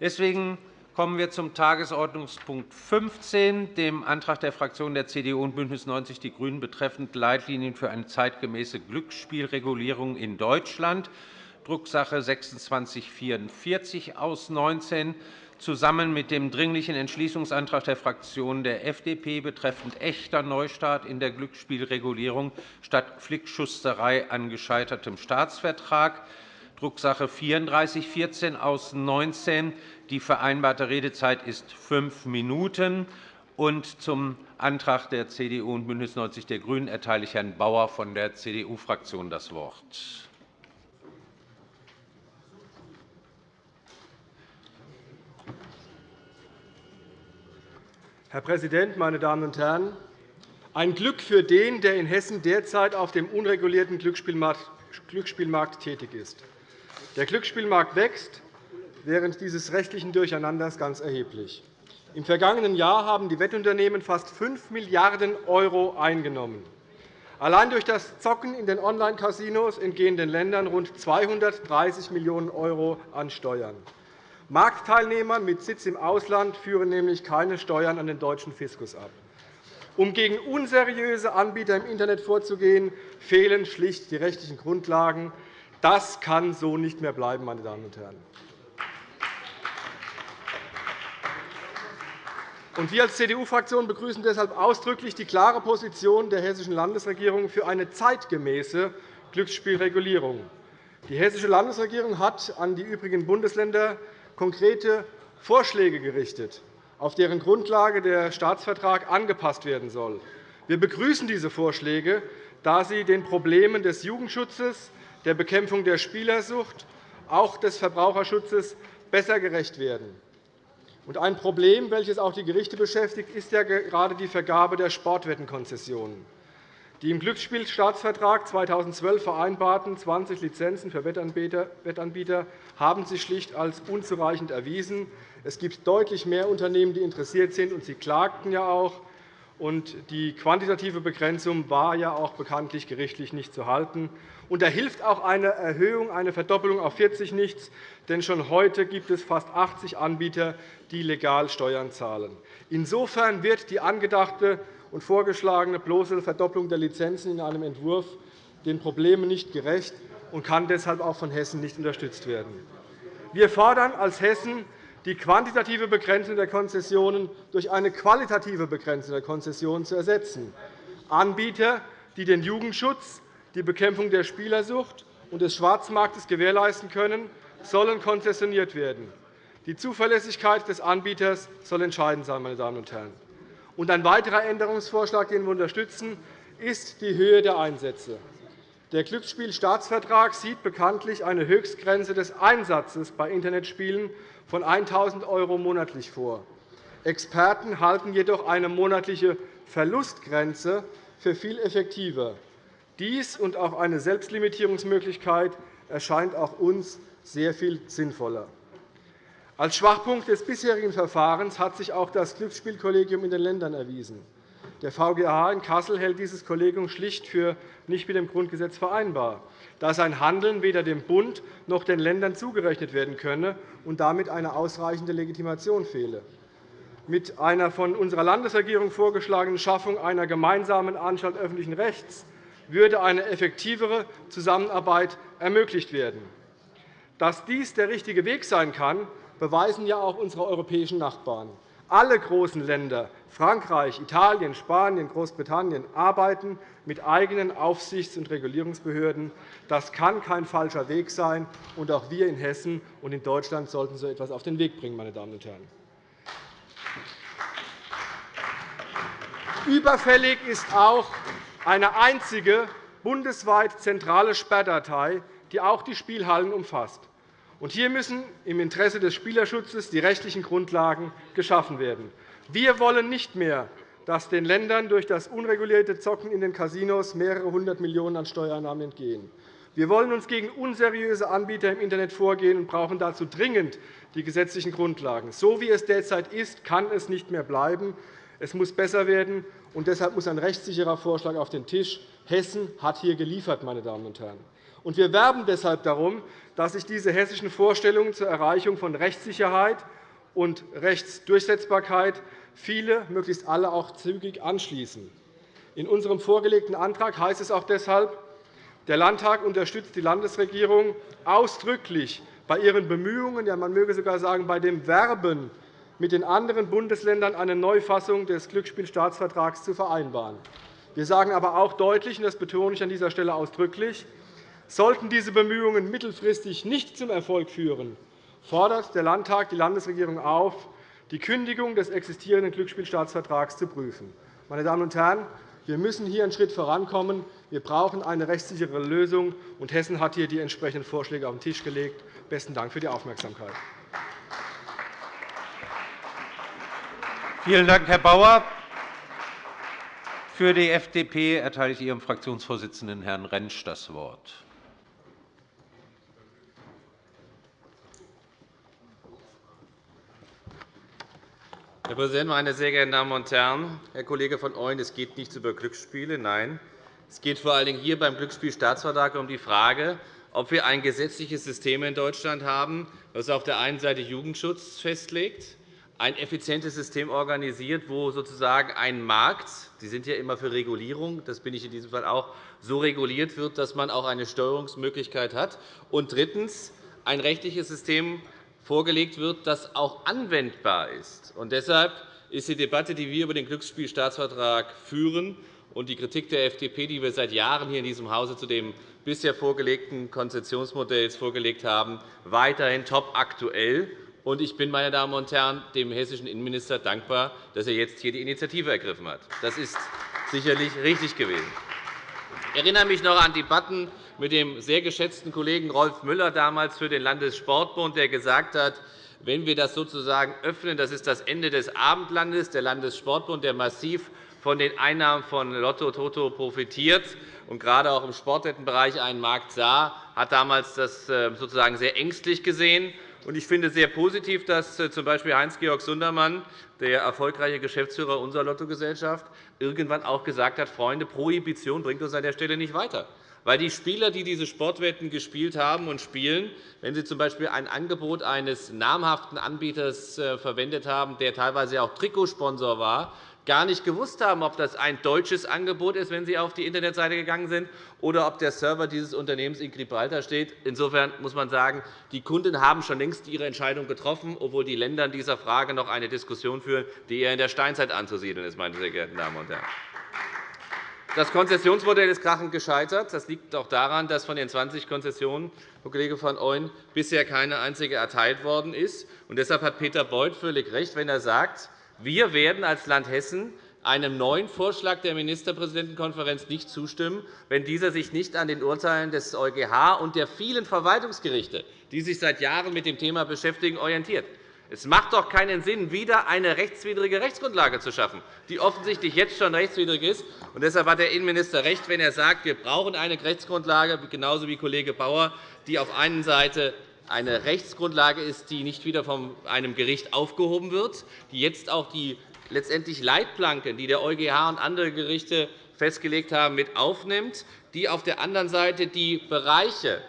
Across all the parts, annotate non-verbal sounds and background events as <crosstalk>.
Deswegen kommen wir zum Tagesordnungspunkt 15, dem Antrag der Fraktionen der CDU und BÜNDNIS 90 die GRÜNEN betreffend Leitlinien für eine zeitgemäße Glücksspielregulierung in Deutschland, Drucksache 2644 aus 19 zusammen mit dem Dringlichen Entschließungsantrag der Fraktion der FDP betreffend echter Neustart in der Glücksspielregulierung statt Flickschusterei an gescheitertem Staatsvertrag, Drucksache 3414 aus 19. Die vereinbarte Redezeit ist fünf Minuten. Und zum Antrag der CDU und BÜNDNIS 90 die GRÜNEN erteile ich Herrn Bauer von der CDU-Fraktion das Wort. Herr Präsident, meine Damen und Herren! Ein Glück für den, der in Hessen derzeit auf dem unregulierten Glücksspielmarkt tätig ist. Der Glücksspielmarkt wächst während dieses rechtlichen Durcheinanders ganz erheblich. Im vergangenen Jahr haben die Wettunternehmen fast 5 Milliarden € eingenommen. Allein durch das Zocken in den Online-Casinos entgehen den Ländern rund 230 Millionen € an Steuern. Marktteilnehmer mit Sitz im Ausland führen nämlich keine Steuern an den deutschen Fiskus ab. Um gegen unseriöse Anbieter im Internet vorzugehen, fehlen schlicht die rechtlichen Grundlagen. Das kann so nicht mehr bleiben, meine Damen und Herren. Wir als CDU-Fraktion begrüßen deshalb ausdrücklich die klare Position der Hessischen Landesregierung für eine zeitgemäße Glücksspielregulierung. Die Hessische Landesregierung hat an die übrigen Bundesländer konkrete Vorschläge gerichtet, auf deren Grundlage der Staatsvertrag angepasst werden soll. Wir begrüßen diese Vorschläge, da sie den Problemen des Jugendschutzes, der Bekämpfung der Spielersucht, auch des Verbraucherschutzes besser gerecht werden. Ein Problem, welches auch die Gerichte beschäftigt, ist ja gerade die Vergabe der Sportwettenkonzessionen. Die im Glücksspielstaatsvertrag 2012 vereinbarten 20 Lizenzen für Wettanbieter haben sich schlicht als unzureichend erwiesen. Es gibt deutlich mehr Unternehmen, die interessiert sind, und sie klagten ja auch. Die quantitative Begrenzung war ja auch bekanntlich gerichtlich nicht zu halten. Da hilft auch eine Erhöhung, eine Verdoppelung auf 40 nichts, denn schon heute gibt es fast 80 Anbieter, die legal Steuern zahlen. Insofern wird die angedachte und vorgeschlagene bloße Verdopplung der Lizenzen in einem Entwurf den Problemen nicht gerecht und kann deshalb auch von Hessen nicht unterstützt werden. Wir fordern als Hessen die quantitative Begrenzung der Konzessionen durch eine qualitative Begrenzung der Konzessionen zu ersetzen. Anbieter, die den Jugendschutz, die Bekämpfung der Spielersucht und des Schwarzmarktes gewährleisten können, sollen konzessioniert werden. Die Zuverlässigkeit des Anbieters soll entscheidend sein. Meine Damen und Herren. Ein weiterer Änderungsvorschlag, den wir unterstützen, ist die Höhe der Einsätze. Der Glücksspielstaatsvertrag sieht bekanntlich eine Höchstgrenze des Einsatzes bei Internetspielen von 1.000 € monatlich vor. Experten halten jedoch eine monatliche Verlustgrenze für viel effektiver. Dies und auch eine Selbstlimitierungsmöglichkeit erscheint auch uns sehr viel sinnvoller. Als Schwachpunkt des bisherigen Verfahrens hat sich auch das Glücksspielkollegium in den Ländern erwiesen. Der VGH in Kassel hält dieses Kollegium schlicht für nicht mit dem Grundgesetz vereinbar, da sein Handeln weder dem Bund noch den Ländern zugerechnet werden könne und damit eine ausreichende Legitimation fehle. Mit einer von unserer Landesregierung vorgeschlagenen Schaffung einer gemeinsamen Anstalt öffentlichen Rechts würde eine effektivere Zusammenarbeit ermöglicht werden. Dass dies der richtige Weg sein kann, beweisen ja auch unsere europäischen Nachbarn. Alle großen Länder Frankreich, Italien, Spanien, Großbritannien arbeiten mit eigenen Aufsichts- und Regulierungsbehörden. Das kann kein falscher Weg sein. Und auch wir in Hessen und in Deutschland sollten so etwas auf den Weg bringen. Meine Damen und Herren. Überfällig ist auch eine einzige bundesweit zentrale Sperrdatei, die auch die Spielhallen umfasst. Hier müssen im Interesse des Spielerschutzes die rechtlichen Grundlagen geschaffen werden. Wir wollen nicht mehr, dass den Ländern durch das unregulierte Zocken in den Casinos mehrere hundert Millionen € an Steuereinnahmen entgehen. Wir wollen uns gegen unseriöse Anbieter im Internet vorgehen und brauchen dazu dringend die gesetzlichen Grundlagen. So wie es derzeit ist, kann es nicht mehr bleiben. Es muss besser werden, und deshalb muss ein rechtssicherer Vorschlag auf den Tisch. Hessen hat hier geliefert. Meine Damen und Herren. Wir werben deshalb darum, dass sich diese hessischen Vorstellungen zur Erreichung von Rechtssicherheit und Rechtsdurchsetzbarkeit viele, möglichst alle, auch zügig anschließen. In unserem vorgelegten Antrag heißt es auch deshalb, der Landtag unterstützt die Landesregierung ausdrücklich bei ihren Bemühungen, ja, man möge sogar sagen, bei dem Werben mit den anderen Bundesländern eine Neufassung des Glücksspielstaatsvertrags zu vereinbaren. Wir sagen aber auch deutlich, und das betone ich an dieser Stelle ausdrücklich, sollten diese Bemühungen mittelfristig nicht zum Erfolg führen, fordert der Landtag die Landesregierung auf, die Kündigung des existierenden Glücksspielstaatsvertrags zu prüfen. Meine Damen und Herren, wir müssen hier einen Schritt vorankommen. Wir brauchen eine rechtssichere Lösung, und Hessen hat hier die entsprechenden Vorschläge auf den Tisch gelegt. Besten Dank für die Aufmerksamkeit. Vielen Dank, Herr Bauer. Für die FDP erteile ich Ihrem Fraktionsvorsitzenden, Herrn Rentsch, das Wort. Herr Präsident, meine sehr geehrten Damen und Herren! Herr Kollege von Ooyen, es geht nicht über Glücksspiele. Nein, es geht vor allen Dingen hier beim Glücksspielstaatsvertrag um die Frage, ob wir ein gesetzliches System in Deutschland haben, das auf der einen Seite Jugendschutz festlegt, ein effizientes System organisiert, wo sozusagen ein Markt – Sie sind ja immer für Regulierung, das bin ich in diesem Fall auch – so reguliert wird, dass man auch eine Steuerungsmöglichkeit hat, und drittens ein rechtliches System vorgelegt wird, das auch anwendbar ist. Und deshalb ist die Debatte, die wir über den Glücksspielstaatsvertrag führen, und die Kritik der FDP, die wir seit Jahren hier in diesem Hause zu dem bisher vorgelegten Konzessionsmodells vorgelegt haben, weiterhin top aktuell. Ich bin, meine Damen und Herren, dem hessischen Innenminister dankbar, dass er jetzt hier die Initiative ergriffen hat. Das ist sicherlich richtig gewesen. Ich erinnere mich noch an Debatten mit dem sehr geschätzten Kollegen Rolf Müller damals für den Landessportbund, der gesagt hat, wenn wir das sozusagen öffnen, das ist das Ende des Abendlandes, der Landessportbund, der massiv von den Einnahmen von Lotto Toto profitiert und gerade auch im Sportwettenbereich einen Markt sah, hat damals das äh, sozusagen sehr ängstlich gesehen. Ich finde es sehr positiv, dass äh, z. B. Heinz-Georg Sundermann, der erfolgreiche Geschäftsführer unserer Lottogesellschaft, irgendwann auch gesagt hat, Freunde, Prohibition bringt uns an der Stelle nicht weiter. Weil die Spieler, die diese Sportwetten gespielt haben und spielen, wenn sie z. B. ein Angebot eines namhaften Anbieters äh, verwendet haben, der teilweise auch Trikotsponsor war, gar nicht gewusst haben, ob das ein deutsches Angebot ist, wenn Sie auf die Internetseite gegangen sind, oder ob der Server dieses Unternehmens in Gibraltar steht. Insofern muss man sagen, die Kunden haben schon längst ihre Entscheidung getroffen, obwohl die Länder in dieser Frage noch eine Diskussion führen, die eher in der Steinzeit anzusiedeln ist. Meine sehr geehrten Damen und Herren. Das Konzessionsmodell ist krachend gescheitert. Das liegt auch daran, dass von den 20 Konzessionen, Herr Kollege van Ooyen, bisher keine einzige erteilt worden ist. deshalb hat Peter Beuth völlig recht, wenn er sagt, wir werden als Land Hessen einem neuen Vorschlag der Ministerpräsidentenkonferenz nicht zustimmen, wenn dieser sich nicht an den Urteilen des EuGH und der vielen Verwaltungsgerichte, die sich seit Jahren mit dem Thema beschäftigen, orientiert. Es macht doch keinen Sinn, wieder eine rechtswidrige Rechtsgrundlage zu schaffen, die offensichtlich jetzt schon rechtswidrig ist. Und deshalb hat der Innenminister recht, wenn er sagt, wir brauchen eine Rechtsgrundlage, genauso wie Kollege Bauer, die auf einen Seite eine Rechtsgrundlage ist, die nicht wieder von einem Gericht aufgehoben wird, die jetzt auch die letztendlich Leitplanken, die der EuGH und andere Gerichte festgelegt haben, mit aufnimmt, die auf der anderen Seite die Bereiche,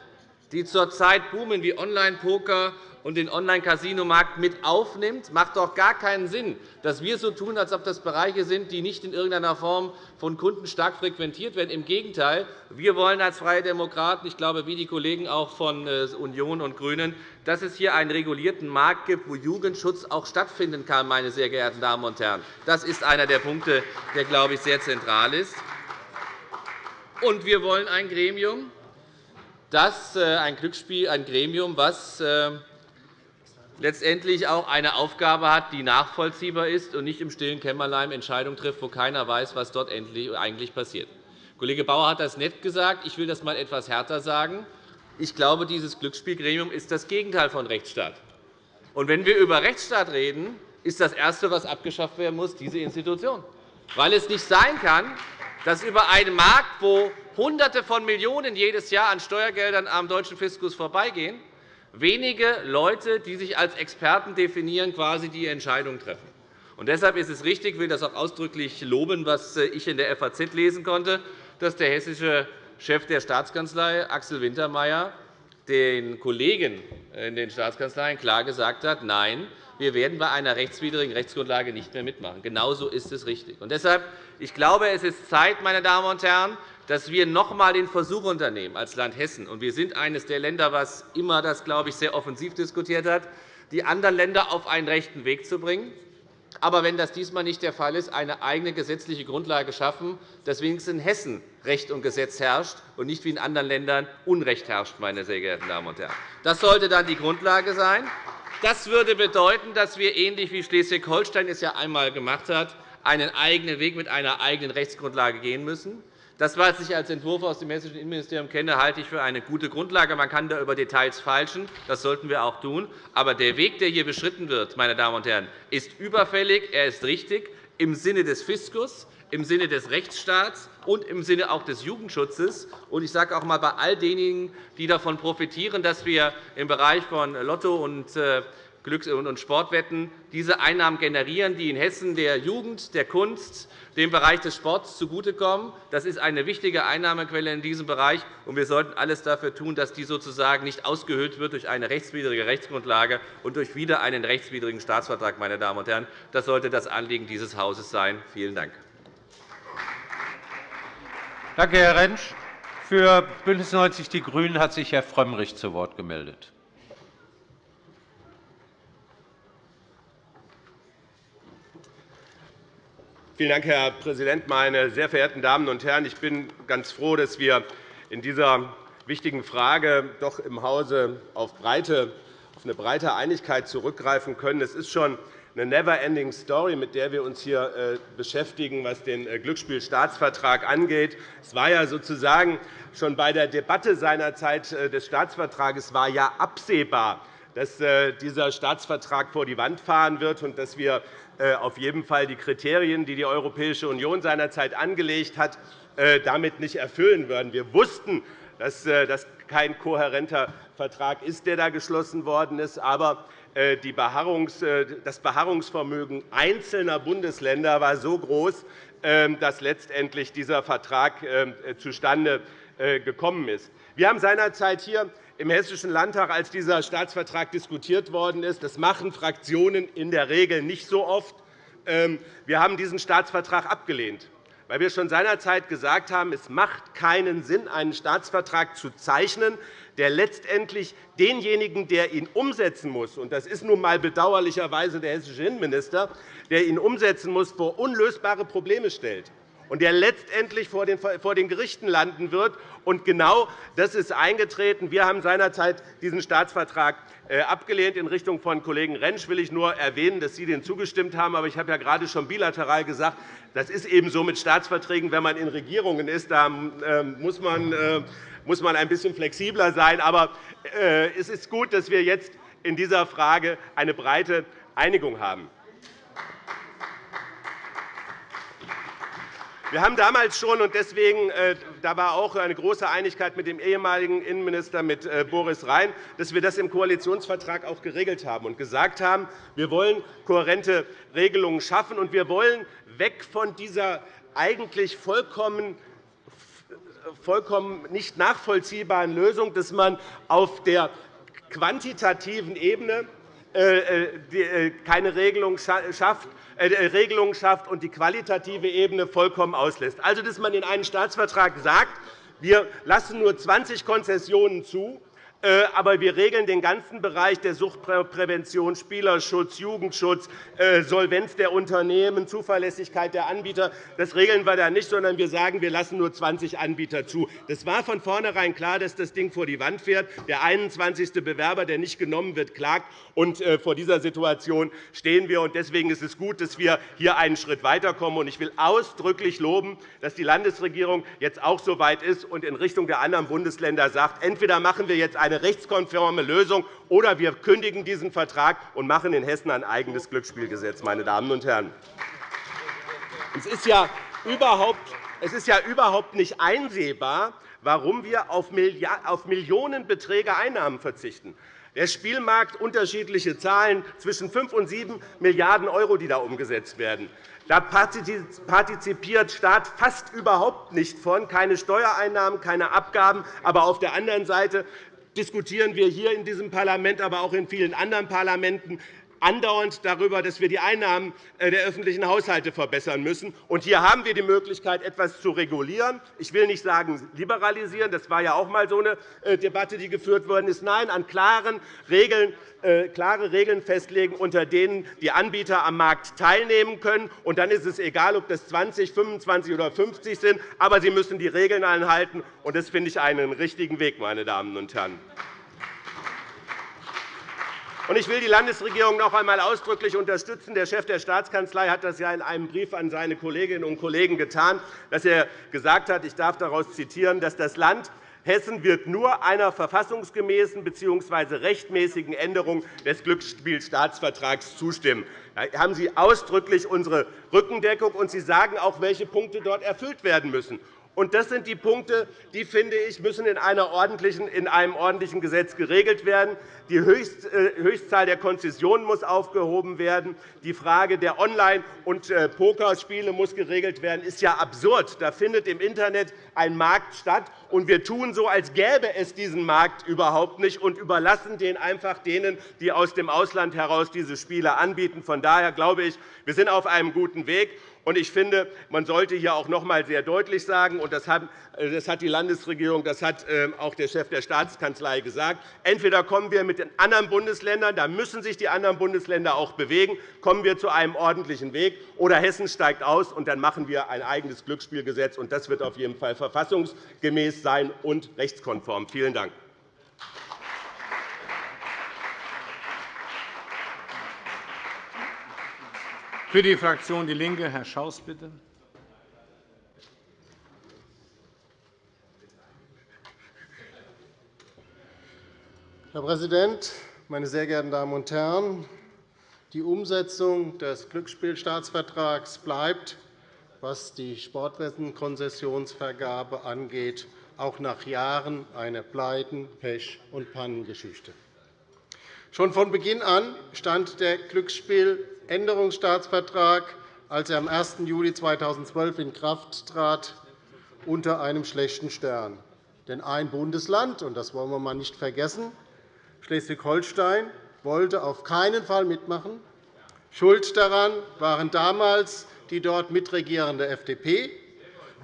die zurzeit boomen, wie Online-Poker und den Online-Casino-Markt mit aufnimmt, macht doch gar keinen Sinn, dass wir so tun, als ob das Bereiche sind, die nicht in irgendeiner Form von Kunden stark frequentiert werden. Im Gegenteil, wir wollen als Freie Demokraten, ich glaube, wie die Kollegen auch von äh, Union und GRÜNEN, dass es hier einen regulierten Markt gibt, wo Jugendschutz auch stattfinden kann. Meine sehr geehrten Damen und Herren. Das ist einer der Punkte, der, glaube ich, sehr zentral ist. Und wir wollen ein Gremium, das, äh, ein Glücksspiel, ein Gremium, das äh, letztendlich auch eine Aufgabe hat, die nachvollziehbar ist und nicht im stillen Kämmerlein Entscheidungen trifft, wo keiner weiß, was dort eigentlich passiert. Kollege Bauer hat das nett gesagt. Ich will das einmal etwas härter sagen. Ich glaube, dieses Glücksspielgremium ist das Gegenteil von Rechtsstaat. Und wenn wir über Rechtsstaat reden, ist das Erste, was abgeschafft werden muss, diese Institution. Weil es nicht sein kann, dass über einen Markt, wo Hunderte von Millionen jedes Jahr an Steuergeldern am deutschen Fiskus vorbeigehen, wenige Leute, die sich als Experten definieren, quasi die Entscheidung treffen. Und deshalb ist es richtig, ich will das auch ausdrücklich loben, was ich in der FAZ lesen konnte, dass der hessische Chef der Staatskanzlei, Axel Wintermeyer, den Kollegen in den Staatskanzleien klar gesagt hat, nein, wir werden bei einer rechtswidrigen Rechtsgrundlage nicht mehr mitmachen. Genauso ist es richtig. Und deshalb, ich glaube, es ist Zeit, meine Damen und Herren, dass wir noch einmal den Versuch unternehmen als Land Hessen, und wir sind eines der Länder, das immer das, glaube ich, sehr offensiv diskutiert hat, die anderen Länder auf einen rechten Weg zu bringen, aber wenn das diesmal nicht der Fall ist, eine eigene gesetzliche Grundlage schaffen, dass wenigstens in Hessen Recht und Gesetz herrscht und nicht wie in anderen Ländern Unrecht herrscht. Meine sehr geehrten Damen und Herren. Das sollte dann die Grundlage sein. Das würde bedeuten, dass wir, ähnlich wie Schleswig-Holstein es ja einmal gemacht hat, einen eigenen Weg mit einer eigenen Rechtsgrundlage gehen müssen. Das, was ich als Entwurf aus dem Hessischen Innenministerium kenne, halte ich für eine gute Grundlage. Man kann da über Details feilschen. Das sollten wir auch tun. Aber der Weg, der hier beschritten wird, meine Damen und Herren, ist überfällig. Er ist richtig im Sinne des Fiskus, im Sinne des Rechtsstaats und im Sinne auch des Jugendschutzes. Ich sage auch einmal bei all denjenigen, die davon profitieren, dass wir im Bereich von Lotto und äh, Glücks- und Sportwetten diese Einnahmen generieren, die in Hessen der Jugend, der Kunst, dem Bereich des Sports zugutekommen. Das ist eine wichtige Einnahmequelle in diesem Bereich, und wir sollten alles dafür tun, dass die sozusagen nicht ausgehöhlt wird durch eine rechtswidrige Rechtsgrundlage und durch wieder einen rechtswidrigen Staatsvertrag. Meine Damen und Herren. Das sollte das Anliegen dieses Hauses sein. Vielen Dank. Danke, Herr Rentsch. Für BÜNDNIS 90 die GRÜNEN hat sich Herr Frömmrich zu Wort gemeldet. Vielen Dank, Herr Präsident, meine sehr verehrten Damen und Herren! Ich bin ganz froh, dass wir in dieser wichtigen Frage doch im Hause auf, eine breite Einigkeit zurückgreifen können. Es ist schon eine never-ending Story, mit der wir uns hier äh, beschäftigen, was den äh, Glücksspielstaatsvertrag angeht. Es war ja sozusagen schon bei der Debatte seinerzeit äh, des Staatsvertrags war ja absehbar, dass dieser Staatsvertrag vor die Wand fahren wird und dass wir äh, auf jeden Fall die Kriterien, die die Europäische Union seinerzeit angelegt hat, äh, damit nicht erfüllen würden. Wir wussten, dass äh, das kein kohärenter Vertrag ist, der da geschlossen worden ist. Aber das Beharrungsvermögen einzelner Bundesländer war so groß, ähm, dass letztendlich dieser Vertrag ähm, zustande gekommen ist. Wir haben seinerzeit hier im Hessischen Landtag, als dieser Staatsvertrag diskutiert worden ist. Das machen Fraktionen in der Regel nicht so oft. Ähm, wir haben diesen Staatsvertrag abgelehnt, weil wir schon seinerzeit gesagt haben, es macht keinen Sinn, einen Staatsvertrag zu zeichnen, der letztendlich denjenigen, der ihn umsetzen muss, und das ist nun einmal bedauerlicherweise der hessische Innenminister, der ihn umsetzen muss, vor unlösbare Probleme stellt und der letztendlich vor den Gerichten landen wird. Und genau das ist eingetreten. Wir haben seinerzeit diesen Staatsvertrag äh, abgelehnt. In Richtung von Kollegen Rentsch will ich nur erwähnen, dass Sie dem zugestimmt haben. Aber ich habe ja gerade schon bilateral gesagt, das ist eben so mit Staatsverträgen, wenn man in Regierungen ist. Da ähm, muss man, äh, muss man ein bisschen flexibler sein. Aber äh, es ist gut, dass wir jetzt in dieser Frage eine breite Einigung haben. Wir haben damals schon, und deswegen äh, da war auch eine große Einigkeit mit dem ehemaligen Innenminister mit äh, Boris Rhein, dass wir das im Koalitionsvertrag auch geregelt haben und gesagt haben, wir wollen kohärente Regelungen schaffen, und wir wollen weg von dieser eigentlich vollkommen vollkommen nicht nachvollziehbaren Lösung, dass man auf der quantitativen Ebene äh, keine Regelung schafft, Regelungen schafft und die qualitative Ebene vollkommen auslässt. Also, dass man in einem Staatsvertrag sagt, wir lassen nur 20 Konzessionen zu, äh, aber wir regeln den ganzen Bereich der Suchtprävention, Spielerschutz, Jugendschutz, äh, Solvenz der Unternehmen, Zuverlässigkeit der Anbieter. Das regeln wir da nicht, sondern wir sagen, wir lassen nur 20 Anbieter zu. Das war von vornherein klar, dass das Ding vor die Wand fährt. Der 21. Bewerber, der nicht genommen wird, klagt. Und äh, vor dieser Situation stehen wir. Deswegen ist es gut, dass wir hier einen Schritt weiterkommen. Ich will ausdrücklich loben, dass die Landesregierung jetzt auch so weit ist und in Richtung der anderen Bundesländer sagt, entweder machen wir jetzt eine rechtskonforme Lösung, oder wir kündigen diesen Vertrag und machen in Hessen ein eigenes Glücksspielgesetz. Meine Damen und Herren. Es ist ja überhaupt, es ist ja überhaupt nicht einsehbar, warum wir auf Millionenbeträge Einnahmen verzichten. Der Spielmarkt unterschiedliche Zahlen zwischen 5 und 7 Milliarden €, die da umgesetzt werden. Da partizipiert Staat fast überhaupt nicht von, keine Steuereinnahmen, keine Abgaben. Aber auf der anderen Seite diskutieren wir hier in diesem Parlament, aber auch in vielen anderen Parlamenten andauernd darüber, dass wir die Einnahmen äh, der öffentlichen Haushalte verbessern müssen. Und hier haben wir die Möglichkeit, etwas zu regulieren. Ich will nicht sagen liberalisieren. Das war ja auch einmal so eine äh, Debatte, die geführt worden ist. Nein, an klaren Regeln äh, klare Regeln festlegen, unter denen die Anbieter am Markt teilnehmen können. Und dann ist es egal, ob das 20, 25 oder 50 sind, aber sie müssen die Regeln einhalten. Und das finde ich einen richtigen Weg, meine Damen und Herren. Ich will die Landesregierung noch einmal ausdrücklich unterstützen. Der Chef der Staatskanzlei hat das ja in einem Brief an seine Kolleginnen und Kollegen getan, dass er gesagt hat, ich darf daraus zitieren, dass das Land Hessen wird nur einer verfassungsgemäßen bzw. rechtmäßigen Änderung des Glücksspielstaatsvertrags zustimmen. Da haben Sie ausdrücklich unsere Rückendeckung, und Sie sagen auch, welche Punkte dort erfüllt werden müssen. Und das sind die Punkte, die, finde ich, müssen in, einer ordentlichen, in einem ordentlichen Gesetz geregelt werden. Die äh, Höchstzahl der Konzessionen muss aufgehoben werden. Die Frage der Online- und äh, Pokerspiele muss geregelt werden. Das ist ja absurd. Da findet im Internet ein Markt statt, und wir tun so, als gäbe es diesen Markt überhaupt nicht und überlassen den einfach denen, die aus dem Ausland heraus diese Spiele anbieten. Von daher glaube ich, wir sind auf einem guten Weg. Ich finde, man sollte hier auch noch einmal sehr deutlich sagen, und das hat die Landesregierung, das hat ähm, auch der Chef der Staatskanzlei gesagt, entweder kommen wir mit den anderen Bundesländern, da müssen sich die anderen Bundesländer auch bewegen, kommen wir zu einem ordentlichen Weg, oder Hessen steigt aus, und dann machen wir ein eigenes Glücksspielgesetz. und Das wird auf jeden Fall verfassungsgemäß sein und rechtskonform. Vielen Dank. Für die Fraktion DIE LINKE, Herr Schaus, bitte. Herr Präsident, meine sehr geehrten Damen und Herren! Die Umsetzung des Glücksspielstaatsvertrags bleibt, was die Sportwettenkonzessionsvergabe angeht, auch nach Jahren eine Pleiten-, Pech- und Pannengeschichte. Schon von Beginn an stand der Glücksspieländerungsstaatsvertrag, als er am 1. Juli 2012 in Kraft trat, unter einem schlechten Stern. Denn ein Bundesland, und das wollen wir einmal nicht vergessen, Schleswig-Holstein, wollte auf keinen Fall mitmachen. Schuld daran waren damals die dort mitregierende FDP,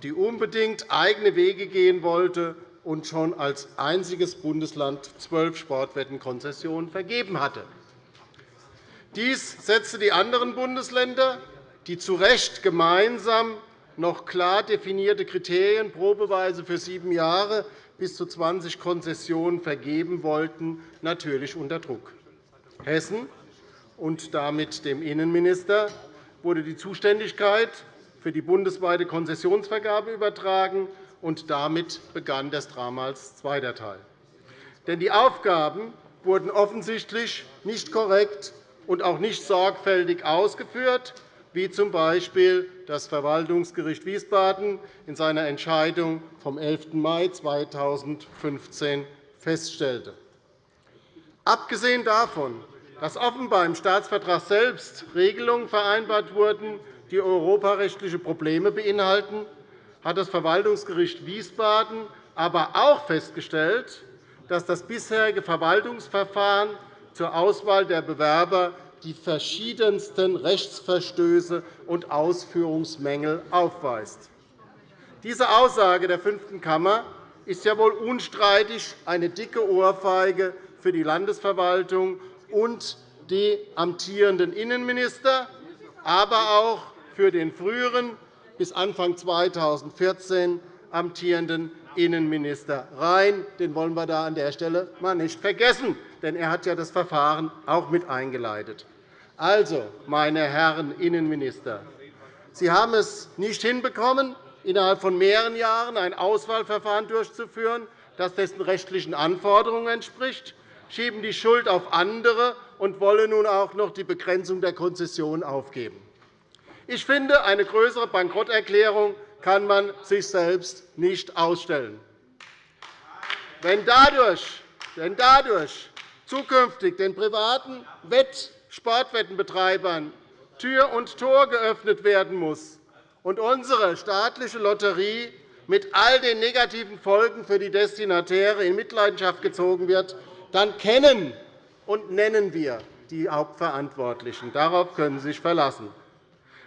die unbedingt eigene Wege gehen wollte und schon als einziges Bundesland zwölf Sportwettenkonzessionen vergeben hatte. Dies setzte die anderen Bundesländer, die zu Recht gemeinsam noch klar definierte Kriterien probeweise für sieben Jahre bis zu 20 Konzessionen vergeben wollten, natürlich unter Druck. Hessen und damit dem Innenminister wurde die Zuständigkeit für die bundesweite Konzessionsvergabe übertragen und damit begann das Drama als zweiter Teil. Denn die Aufgaben wurden offensichtlich nicht korrekt und auch nicht sorgfältig ausgeführt, wie z. B. das Verwaltungsgericht Wiesbaden in seiner Entscheidung vom 11. Mai 2015 feststellte. Abgesehen davon, dass offenbar im Staatsvertrag selbst Regelungen vereinbart wurden, die europarechtliche Probleme beinhalten, hat das Verwaltungsgericht Wiesbaden aber auch festgestellt, dass das bisherige Verwaltungsverfahren zur Auswahl der Bewerber die verschiedensten Rechtsverstöße und Ausführungsmängel aufweist. Diese Aussage der fünften Kammer ist ja wohl unstreitig eine dicke Ohrfeige für die Landesverwaltung und die amtierenden Innenminister, aber auch für den früheren bis Anfang 2014 amtierenden Innenminister Rhein. Den wollen wir da an der Stelle mal nicht vergessen, denn er hat ja das Verfahren auch mit eingeleitet. Also, meine Herren Innenminister, Sie haben es nicht hinbekommen, innerhalb von mehreren Jahren ein Auswahlverfahren durchzuführen, das dessen rechtlichen Anforderungen entspricht, schieben die Schuld auf andere und wollen nun auch noch die Begrenzung der Konzession aufgeben. Ich finde, eine größere Bankrotterklärung kann man sich selbst nicht ausstellen. Wenn dadurch, wenn dadurch zukünftig den privaten Wett Sportwettenbetreibern Tür und Tor geöffnet werden muss und unsere staatliche Lotterie mit all den negativen Folgen für die Destinatäre in Mitleidenschaft gezogen wird, dann kennen und nennen wir die Hauptverantwortlichen. Darauf können Sie sich verlassen.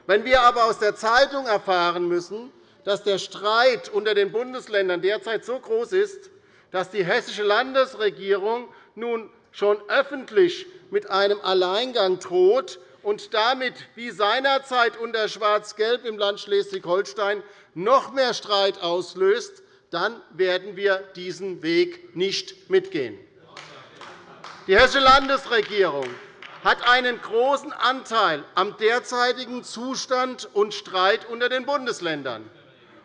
Wenn wir aber aus der Zeitung erfahren müssen, dass der Streit unter den Bundesländern derzeit so groß ist, dass die hessische Landesregierung nun schon öffentlich mit einem Alleingang droht und damit wie seinerzeit unter Schwarz-Gelb im Land Schleswig-Holstein noch mehr Streit auslöst, dann werden wir diesen Weg nicht mitgehen. Die Hessische Landesregierung hat einen großen Anteil am derzeitigen Zustand und Streit unter den Bundesländern.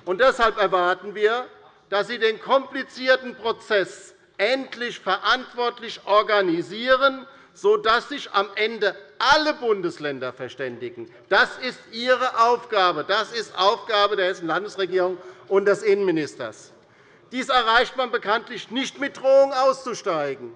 Und deshalb erwarten wir, dass Sie den komplizierten Prozess endlich verantwortlich organisieren, sodass sich am Ende alle Bundesländer verständigen. Das ist Ihre Aufgabe. Das ist Aufgabe der Hessischen Landesregierung und des Innenministers. Dies erreicht man bekanntlich nicht mit Drohung auszusteigen.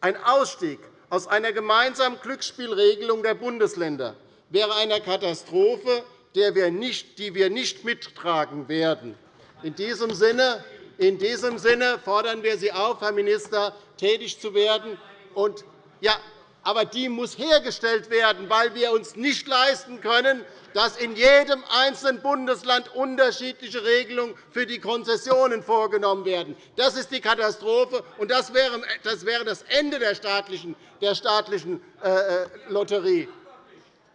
Ein Ausstieg aus einer gemeinsamen Glücksspielregelung der Bundesländer wäre eine Katastrophe, die wir nicht mittragen werden. In diesem Sinne in diesem Sinne fordern wir Sie auf, Herr Minister, tätig zu werden. Und, ja, aber die muss hergestellt werden, weil wir uns nicht leisten können, dass in jedem einzelnen Bundesland unterschiedliche Regelungen für die Konzessionen vorgenommen werden. Das ist die Katastrophe, und das wäre das Ende der staatlichen, äh, äh, Lotterie.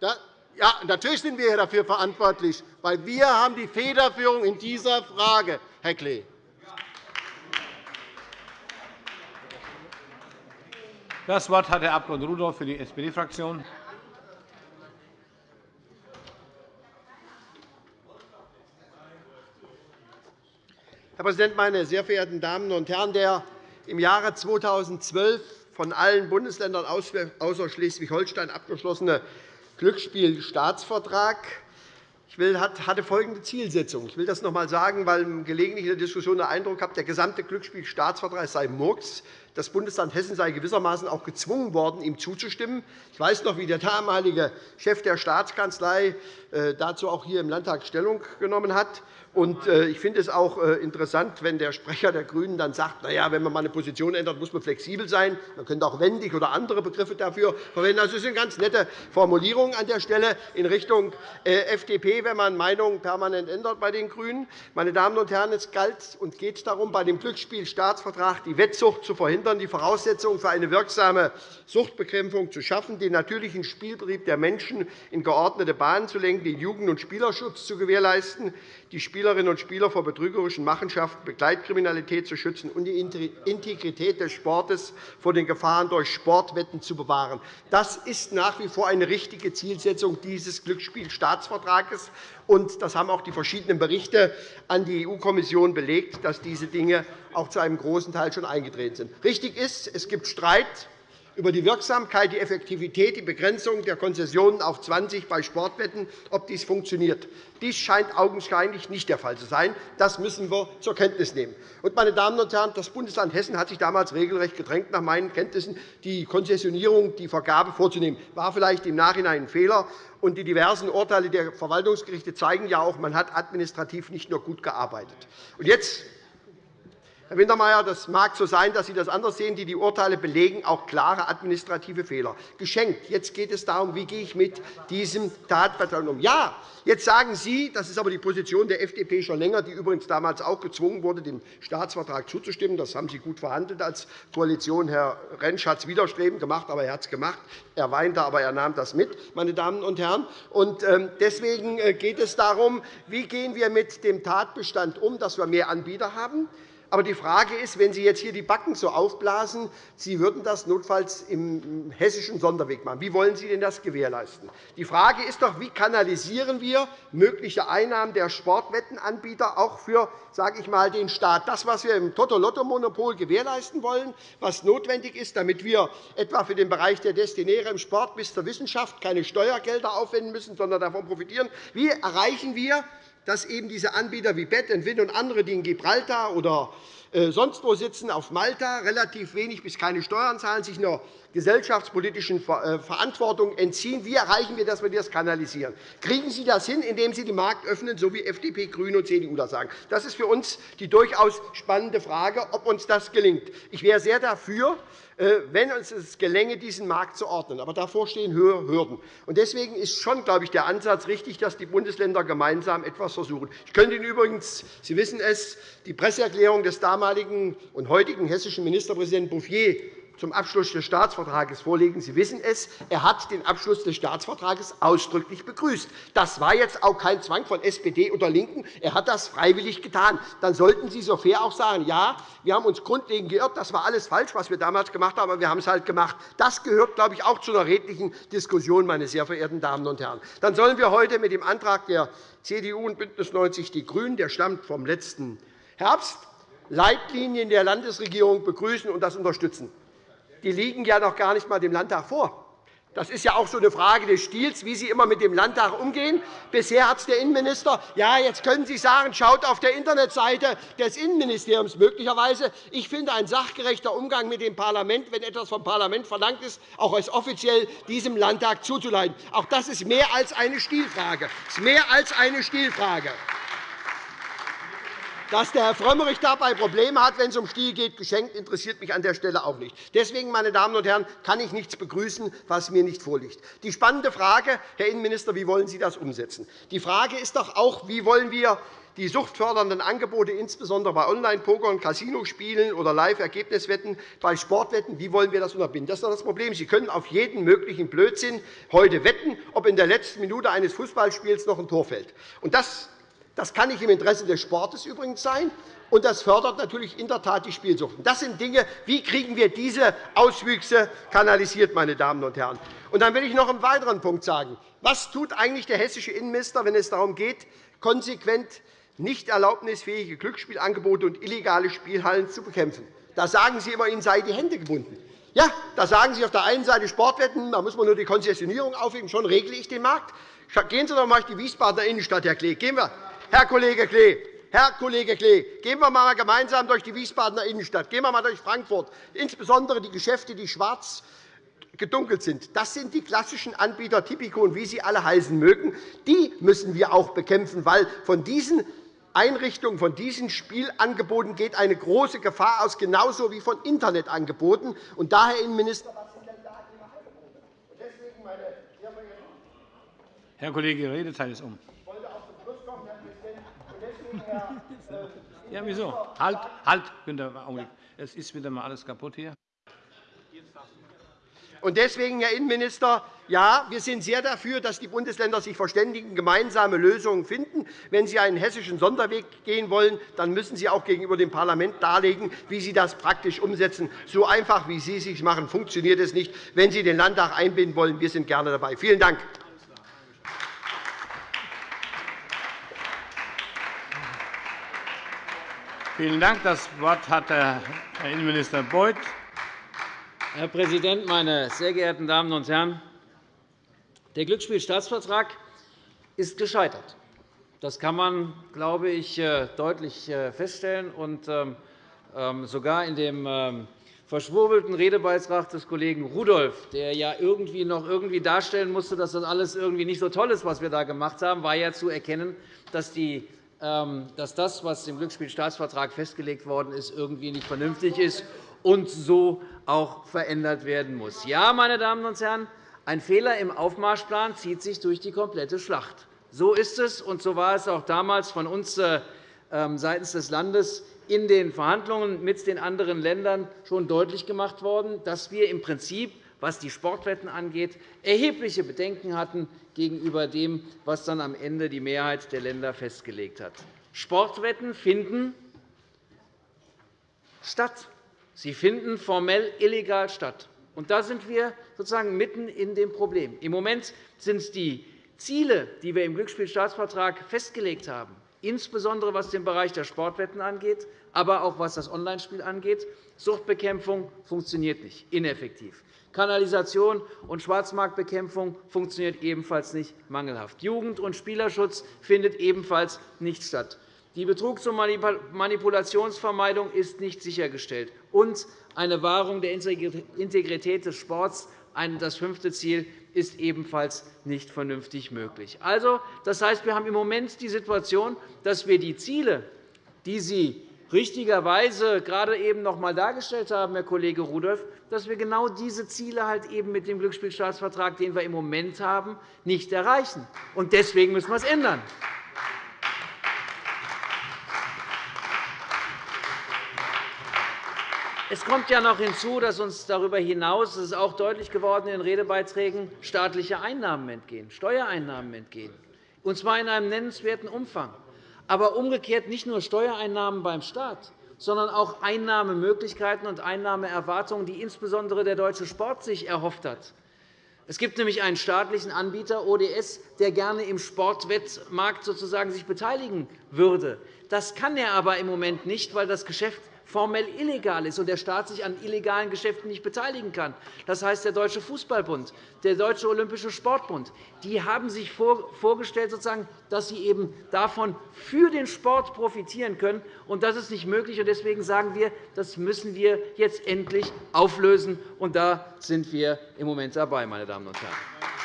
Ja, natürlich sind wir dafür verantwortlich, weil wir haben die Federführung in dieser Frage, Herr Klee. Das Wort hat der Abg. Rudolph für die SPD-Fraktion. Herr Präsident, meine sehr verehrten Damen und Herren! Der im Jahre 2012 von allen Bundesländern außer Schleswig-Holstein abgeschlossene Glücksspielstaatsvertrag hatte folgende Zielsetzung. Ich will das noch einmal sagen, weil gelegentlich in der Diskussion der Eindruck habe, der gesamte Glücksspielstaatsvertrag sei Murks. Das Bundesland Hessen sei gewissermaßen auch gezwungen worden, ihm zuzustimmen. Ich weiß noch, wie der damalige Chef der Staatskanzlei äh, dazu auch hier im Landtag Stellung genommen hat. Äh, ich finde es auch äh, interessant, wenn der Sprecher der GRÜNEN dann sagt, na ja, wenn man eine Position ändert, muss man flexibel sein. Man könnte auch wendig oder andere Begriffe dafür verwenden. Also, das sind ganz nette Formulierungen an der Stelle in Richtung FDP, wenn man Meinungen permanent ändert bei den GRÜNEN. Meine Damen und Herren, es galt und geht darum, bei dem Glücksspielstaatsvertrag die Wettsucht zu verhindern, die Voraussetzungen für eine wirksame Suchtbekämpfung zu schaffen, den natürlichen Spielbetrieb der Menschen in geordnete Bahnen zu lenken, den Jugend- und Spielerschutz zu gewährleisten, die Spielerinnen und Spieler vor betrügerischen Machenschaften, Begleitkriminalität zu schützen und die Integrität des Sportes vor den Gefahren durch Sportwetten zu bewahren. Das ist nach wie vor eine richtige Zielsetzung dieses Glücksspielstaatsvertrags. Das haben auch die verschiedenen Berichte an die EU-Kommission belegt, dass diese Dinge auch zu einem großen Teil schon eingetreten sind. Richtig ist, es gibt Streit über die Wirksamkeit, die Effektivität, die Begrenzung der Konzessionen auf 20 bei Sportwetten, ob dies funktioniert. Dies scheint augenscheinlich nicht der Fall zu sein. Das müssen wir zur Kenntnis nehmen. meine Damen und Herren, das Bundesland Hessen hat sich damals regelrecht gedrängt, nach meinen Kenntnissen die Konzessionierung, die Vergabe vorzunehmen. Das war vielleicht im Nachhinein ein Fehler. Und die diversen Urteile der Verwaltungsgerichte zeigen ja auch, man hat administrativ nicht nur gut gearbeitet. Und jetzt Herr Wintermeyer, das mag so sein, dass Sie das anders sehen. Die Urteile belegen auch klare administrative Fehler. Geschenkt. Jetzt geht es darum, wie gehe ich mit diesem Tatverdacht um. Ja, jetzt sagen Sie, das ist aber die Position der FDP schon länger, die übrigens damals auch gezwungen wurde, dem Staatsvertrag zuzustimmen. Das haben Sie gut verhandelt als Koalition. Herr Rentsch hat es widerstrebend gemacht, aber er hat es gemacht. Er weinte, aber er nahm das mit, meine Damen und Herren. Ähm, deswegen äh, geht es darum, wie gehen wir mit dem Tatbestand um, dass wir mehr Anbieter haben. Aber die Frage ist, wenn Sie jetzt hier die Backen so aufblasen, Sie würden das notfalls im hessischen Sonderweg machen. Wie wollen Sie denn das gewährleisten? Die Frage ist doch, wie kanalisieren wir mögliche Einnahmen der Sportwettenanbieter auch für sage ich mal, den Staat. Das, was wir im Toto-Lotto-Monopol gewährleisten wollen, was notwendig ist, damit wir etwa für den Bereich der Destinäre im Sport bis zur Wissenschaft keine Steuergelder aufwenden müssen, sondern davon profitieren. Wie erreichen wir, dass eben diese Anbieter wie Bet Win und andere, die in Gibraltar oder äh, sonst wo sitzen, auf Malta, relativ wenig bis keine Steuern zahlen, sich einer gesellschaftspolitischen äh, Verantwortung entziehen. Wie erreichen wir, dass wir das kanalisieren? Kriegen Sie das hin, indem Sie den Markt öffnen, so wie FDP, GRÜNE und CDU das sagen? Das ist für uns die durchaus spannende Frage, ob uns das gelingt. Ich wäre sehr dafür, wenn uns es gelänge, diesen Markt zu ordnen. Aber davor stehen höhere Hürden. Deswegen ist schon, glaube ich, der Ansatz richtig, dass die Bundesländer gemeinsam etwas versuchen. Ich könnte Ihnen übrigens, Sie wissen es, die Presseerklärung des damaligen und heutigen hessischen Ministerpräsidenten Bouffier zum Abschluss des Staatsvertrags vorlegen. Sie wissen es, er hat den Abschluss des Staatsvertrags ausdrücklich begrüßt. Das war jetzt auch kein Zwang von SPD oder LINKEN. Er hat das freiwillig getan. Dann sollten Sie so fair auch sagen, ja, wir haben uns grundlegend geirrt, das war alles falsch, was wir damals gemacht haben, aber wir haben es halt gemacht. Das gehört, glaube ich, auch zu einer redlichen Diskussion, meine sehr verehrten Damen und Herren. Dann sollen wir heute mit dem Antrag der CDU und BÜNDNIS 90 die GRÜNEN, der stammt vom letzten Herbst, Leitlinien der Landesregierung begrüßen und das unterstützen die liegen ja noch gar nicht einmal dem Landtag vor. Das ist ja auch so eine Frage des Stils, wie Sie immer mit dem Landtag umgehen. Bisher hat es der Innenminister. Ja, jetzt können Sie sagen, schaut auf der Internetseite des Innenministeriums möglicherweise. Ich finde, ein sachgerechter Umgang mit dem Parlament, wenn etwas vom Parlament verlangt ist, auch als offiziell diesem Landtag zuzuleiten. Auch das ist mehr als eine Stilfrage. Das ist mehr als eine Stilfrage. Dass der Herr Frömmrich dabei Probleme hat, wenn es um Stil geht, geschenkt, interessiert mich an der Stelle auch nicht. Deswegen, meine Damen und Herren, kann ich nichts begrüßen, was mir nicht vorliegt. Die spannende Frage, Herr Innenminister, wie wollen Sie das umsetzen? Die Frage ist doch auch, wie wollen wir die suchtfördernden Angebote, insbesondere bei Online-Poker und Casinospielen oder Live-Ergebniswetten, bei Sportwetten, wie wollen wir das unterbinden? Das ist doch das Problem. Sie können auf jeden möglichen Blödsinn heute wetten, ob in der letzten Minute eines Fußballspiels noch ein Tor fällt. Und das das kann nicht im Interesse des Sportes übrigens sein, und das fördert natürlich in der Tat die Spielsucht. Das sind Dinge, wie kriegen wir diese Auswüchse kanalisiert, meine Damen und Herren. Und dann will ich noch einen weiteren Punkt sagen. Was tut eigentlich der hessische Innenminister, wenn es darum geht, konsequent nicht erlaubnisfähige Glücksspielangebote und illegale Spielhallen zu bekämpfen? Da sagen Sie immer, Ihnen seien die Hände gebunden. Ja, da sagen Sie auf der einen Seite Sportwetten, da muss man nur die Konzessionierung aufheben, schon regle ich den Markt. Gehen Sie doch einmal durch die Wiesbadener Innenstadt, Herr Klee. Gehen wir Herr Kollege Klee, Herr Kollege Klee, gehen wir einmal gemeinsam durch die Wiesbadener Innenstadt, gehen wir einmal durch Frankfurt, insbesondere die Geschäfte, die schwarz gedunkelt sind. Das sind die klassischen Anbieter, Tipico und wie sie alle heißen mögen. Die müssen wir auch bekämpfen, weil von diesen Einrichtungen, von diesen Spielangeboten geht eine große Gefahr aus, genauso wie von Internetangeboten. Und daher, Innenminister, Herr Kollege, Ihre Redezeit ist um. Ja, wieso? Halt, halt, Günther, Augenblick. Es ist wieder einmal alles kaputt hier. Und deswegen, Herr Innenminister, ja, wir sind sehr dafür, dass die Bundesländer sich verständigen, gemeinsame Lösungen finden. Wenn Sie einen hessischen Sonderweg gehen wollen, dann müssen Sie auch gegenüber dem Parlament darlegen, wie Sie das praktisch umsetzen. So einfach, wie Sie es sich machen, funktioniert es nicht. Wenn Sie den Landtag einbinden wollen, wir sind gerne dabei. Vielen Dank. Vielen Dank. Das Wort hat Herr Innenminister Beuth. Herr Präsident, meine sehr geehrten Damen und Herren! Der Glücksspielstaatsvertrag ist gescheitert. Das kann man, glaube ich, äh, deutlich äh, feststellen. Ähm, ähm, sogar in dem ähm, verschwurbelten Redebeitrag des Kollegen Rudolph, der ja irgendwie noch irgendwie darstellen musste, dass das alles irgendwie nicht so toll ist, was wir da gemacht haben, war ja zu erkennen, dass die dass das, was im Glücksspielstaatsvertrag festgelegt worden ist, irgendwie nicht vernünftig ist und so auch verändert werden muss. Ja, meine Damen und Herren, ein Fehler im Aufmarschplan zieht sich durch die komplette Schlacht. So ist es, und so war es auch damals von uns äh, ähm, seitens des Landes in den Verhandlungen mit den anderen Ländern schon deutlich gemacht worden, dass wir im Prinzip was die Sportwetten angeht, erhebliche Bedenken hatten gegenüber dem, was dann am Ende die Mehrheit der Länder festgelegt hat. Sportwetten finden statt. Sie finden formell illegal statt. Und da sind wir sozusagen mitten in dem Problem. Im Moment sind die Ziele, die wir im Glücksspielstaatsvertrag festgelegt haben, insbesondere was den Bereich der Sportwetten angeht, aber auch was das Onlinespiel angeht, Suchtbekämpfung funktioniert nicht, ineffektiv. Kanalisation und Schwarzmarktbekämpfung funktioniert ebenfalls nicht mangelhaft. Jugend- und Spielerschutz findet ebenfalls nicht statt. Die Betrugs- und Manipulationsvermeidung ist nicht sichergestellt. Und eine Wahrung der Integrität des Sports, das fünfte Ziel, ist ebenfalls nicht vernünftig möglich. Also, das heißt, wir haben im Moment die Situation, dass wir die Ziele, die Sie richtigerweise gerade eben noch einmal dargestellt haben, Herr Kollege Rudolph, dass wir genau diese Ziele halt eben mit dem Glücksspielstaatsvertrag, den wir im Moment haben, nicht erreichen. Deswegen müssen wir es ändern. Es kommt ja noch hinzu, dass uns darüber hinaus, das ist auch deutlich geworden in den Redebeiträgen, staatliche Einnahmen entgehen, Steuereinnahmen entgehen, und zwar in einem nennenswerten Umfang. Aber umgekehrt nicht nur Steuereinnahmen beim Staat, sondern auch Einnahmemöglichkeiten und Einnahmeerwartungen, die insbesondere der deutsche Sport sich erhofft hat. Es gibt nämlich einen staatlichen Anbieter, ODS, der gerne im Sportwettmarkt sozusagen sich beteiligen würde. Das kann er aber im Moment nicht, weil das Geschäft formell illegal ist und der Staat sich an illegalen Geschäften nicht beteiligen kann. Das heißt, der Deutsche Fußballbund, der Deutsche Olympische Sportbund die haben sich vorgestellt, dass sie eben davon für den Sport profitieren können. Und das ist nicht möglich. Deswegen sagen wir, das müssen wir jetzt endlich auflösen. Und da sind wir im Moment dabei, meine Damen und Herren.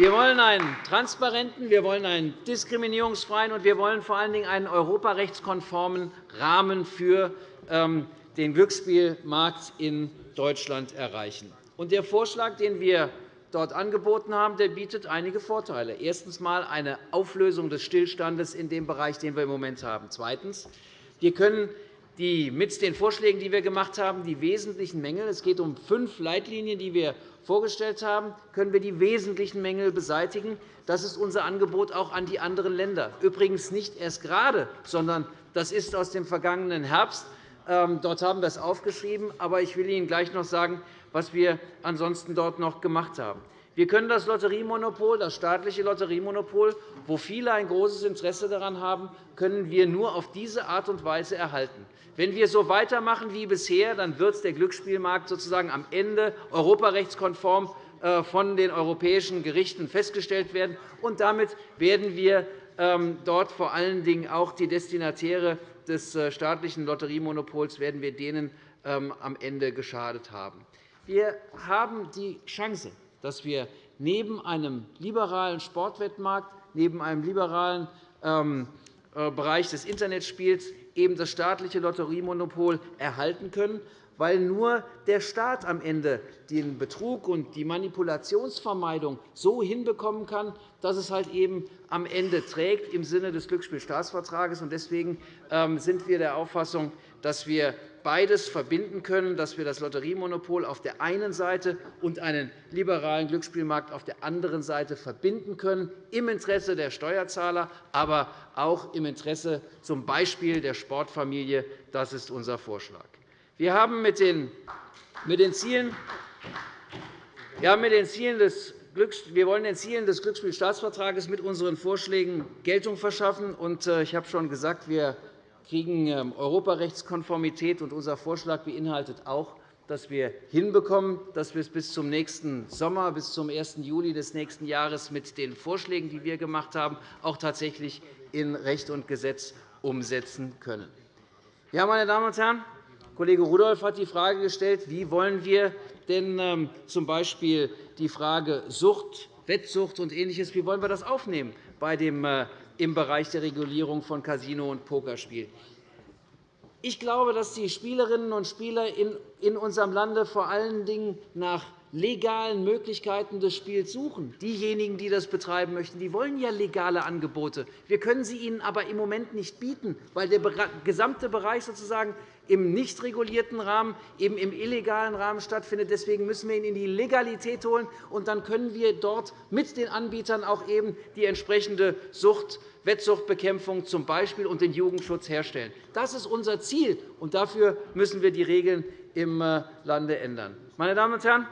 Wir wollen einen transparenten, wir wollen einen diskriminierungsfreien und wir wollen vor allen Dingen einen europarechtskonformen Rahmen für ähm, den Glücksspielmarkt in Deutschland erreichen. Der Vorschlag, den wir dort angeboten haben, bietet einige Vorteile. Erstens einmal eine Auflösung des Stillstandes in dem Bereich, den wir im Moment haben. Zweitens. Wir können die, mit den Vorschlägen, die wir gemacht haben, die wesentlichen Mängel – es geht um fünf Leitlinien, die wir vorgestellt haben, können wir die wesentlichen Mängel beseitigen. Das ist unser Angebot auch an die anderen Länder. Übrigens nicht erst gerade, sondern das ist aus dem vergangenen Herbst. Ähm, dort haben wir es aufgeschrieben. Aber ich will Ihnen gleich noch sagen, was wir ansonsten dort noch gemacht haben. Wir können das Lotteriemonopol, das staatliche Lotteriemonopol, wo viele ein großes Interesse daran haben, können wir nur auf diese Art und Weise erhalten. Wenn wir so weitermachen wie bisher, dann wird der Glücksspielmarkt sozusagen am Ende europarechtskonform äh, von den europäischen Gerichten festgestellt werden. Und damit werden wir ähm, dort vor allen Dingen auch die Destinatäre des äh, staatlichen Lotteriemonopols werden wir denen ähm, am Ende geschadet haben. Wir haben die Chance, dass wir neben einem liberalen Sportwettmarkt, neben einem liberalen ähm, äh, Bereich des Internetspiels eben das staatliche Lotteriemonopol erhalten können, weil nur der Staat am Ende den Betrug und die Manipulationsvermeidung so hinbekommen kann, dass es halt eben am Ende trägt im Sinne des Glücksspielstaatsvertrags. Deswegen ähm, sind wir der Auffassung, dass wir beides verbinden können, dass wir das Lotteriemonopol auf der einen Seite und einen liberalen Glücksspielmarkt auf der anderen Seite verbinden können, im Interesse der Steuerzahler, aber auch im Interesse z. B. der Sportfamilie. Das ist unser Vorschlag. Wir haben mit den, Zielen wir haben mit den Zielen des wir wollen den Zielen des Glücksspielstaatsvertrags mit unseren Vorschlägen Geltung verschaffen. Äh, ich habe schon gesagt, wir kriegen ähm, Europarechtskonformität. Und unser Vorschlag beinhaltet auch, dass wir hinbekommen, dass wir es bis zum nächsten Sommer, bis zum 1. Juli des nächsten Jahres mit den Vorschlägen, die wir gemacht haben, auch tatsächlich in Recht und Gesetz umsetzen können. Ja, meine Damen und Herren, Kollege Rudolph hat die Frage gestellt, wie wollen wir denn ähm, z. B. die Frage Sucht, Wettsucht und Ähnliches, wie wollen wir das aufnehmen bei dem äh, im Bereich der Regulierung von Casino- und Pokerspiel. Ich glaube, dass die Spielerinnen und Spieler in unserem Lande vor allen Dingen nach legalen Möglichkeiten des Spiels suchen. Diejenigen, die das betreiben möchten, die wollen ja legale Angebote. Wir können sie ihnen aber im Moment nicht bieten, weil der gesamte Bereich sozusagen im nicht regulierten Rahmen, eben im illegalen Rahmen stattfindet. Deswegen müssen wir ihn in die Legalität holen, und dann können wir dort mit den Anbietern auch eben die entsprechende Sucht Wettsuchtbekämpfung zum Beispiel und den Jugendschutz herstellen. Das ist unser Ziel, und dafür müssen wir die Regeln im äh, Lande ändern. Meine Damen und Herren,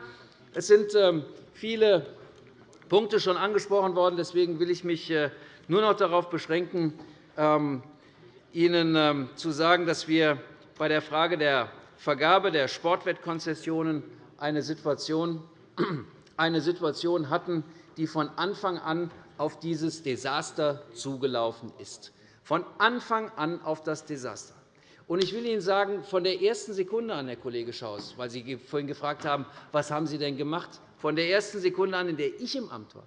es sind ähm, viele Punkte schon angesprochen worden. Deswegen will ich mich äh, nur noch darauf beschränken, ähm, Ihnen ähm, zu sagen, dass wir bei der Frage der Vergabe der Sportwettkonzessionen eine Situation, <clears throat> eine Situation hatten, die von Anfang an auf dieses Desaster zugelaufen ist. Von Anfang an auf das Desaster. Ich will Ihnen sagen, von der ersten Sekunde an, Herr Kollege Schaus, weil Sie vorhin gefragt haben, was haben Sie denn gemacht? Von der ersten Sekunde an, in der ich im Amt war,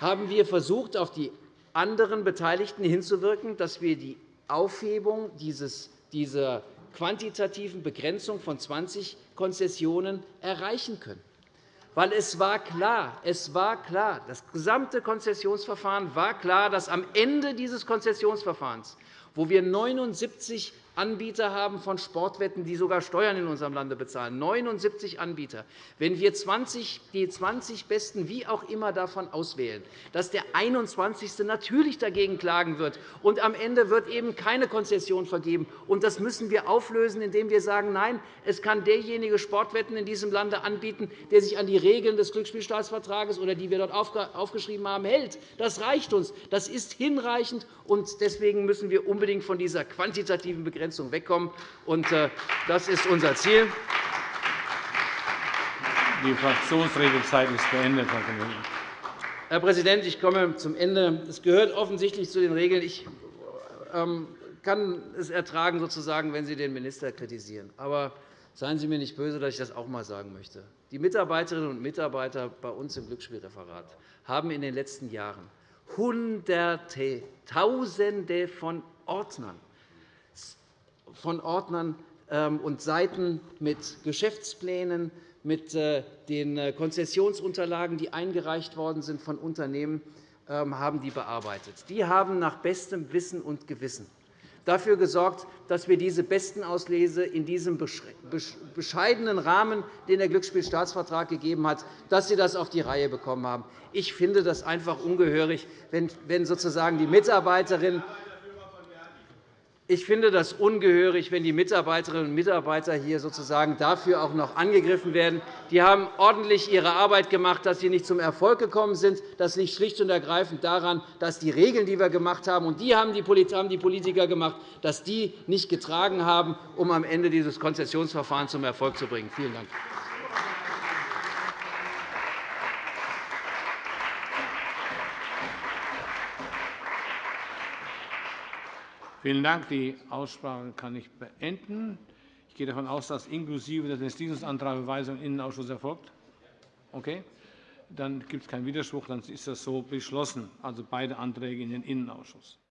haben wir versucht, auf die anderen Beteiligten hinzuwirken, dass wir die Aufhebung dieser quantitativen Begrenzung von 20 Konzessionen erreichen können. Weil es war klar, es war klar, das gesamte Konzessionsverfahren war klar, dass am Ende dieses Konzessionsverfahrens, wo wir 79 Anbieter haben von Sportwetten, die sogar Steuern in unserem Lande bezahlen. 79 Anbieter. Wenn wir 20, die 20 Besten wie auch immer davon auswählen, dass der 21. natürlich dagegen klagen wird, und am Ende wird eben keine Konzession vergeben. Und das müssen wir auflösen, indem wir sagen, nein, es kann derjenige Sportwetten in diesem Lande anbieten, der sich an die Regeln des Glücksspielstaatsvertrages oder die wir dort aufgeschrieben haben, hält. Das reicht uns. Das ist hinreichend. und Deswegen müssen wir unbedingt von dieser quantitativen Begrenzung Begrenzung wegkommen. Äh, das ist unser Ziel. Die Fraktionsredezeit ist beendet, Herr Kollege. Herr Präsident, ich komme zum Ende. Es gehört offensichtlich zu den Regeln. Ich ähm, kann es ertragen, sozusagen, wenn Sie den Minister kritisieren. Aber seien Sie mir nicht böse, dass ich das auch einmal sagen möchte. Die Mitarbeiterinnen und Mitarbeiter bei uns im Glücksspielreferat haben in den letzten Jahren Hunderte, Tausende von Ordnern von Ordnern ähm, und Seiten mit Geschäftsplänen, mit äh, den äh, Konzessionsunterlagen, die eingereicht worden sind von Unternehmen, ähm, haben die bearbeitet. Die haben nach bestem Wissen und Gewissen dafür gesorgt, dass wir diese Bestenauslese in diesem bescheidenen Rahmen, den der Glücksspielstaatsvertrag gegeben hat, dass sie das auf die Reihe bekommen haben. Ich finde das einfach ungehörig, wenn sozusagen die Mitarbeiterin ich finde das ungehörig, wenn die Mitarbeiterinnen und Mitarbeiter hier sozusagen dafür auch noch angegriffen werden. Die haben ordentlich ihre Arbeit gemacht. Dass sie nicht zum Erfolg gekommen sind, das liegt schlicht und ergreifend daran, dass die Regeln, die wir gemacht haben, und die haben die Politiker gemacht, dass die nicht getragen haben, um am Ende dieses Konzessionsverfahren zum Erfolg zu bringen. Vielen Dank. Vielen Dank. Die Aussprache kann ich beenden. Ich gehe davon aus, dass inklusive des Entschließungsantrags Verweisung in den Innenausschuss erfolgt. Okay. Dann gibt es keinen Widerspruch. Dann ist das so beschlossen, also beide Anträge in den Innenausschuss.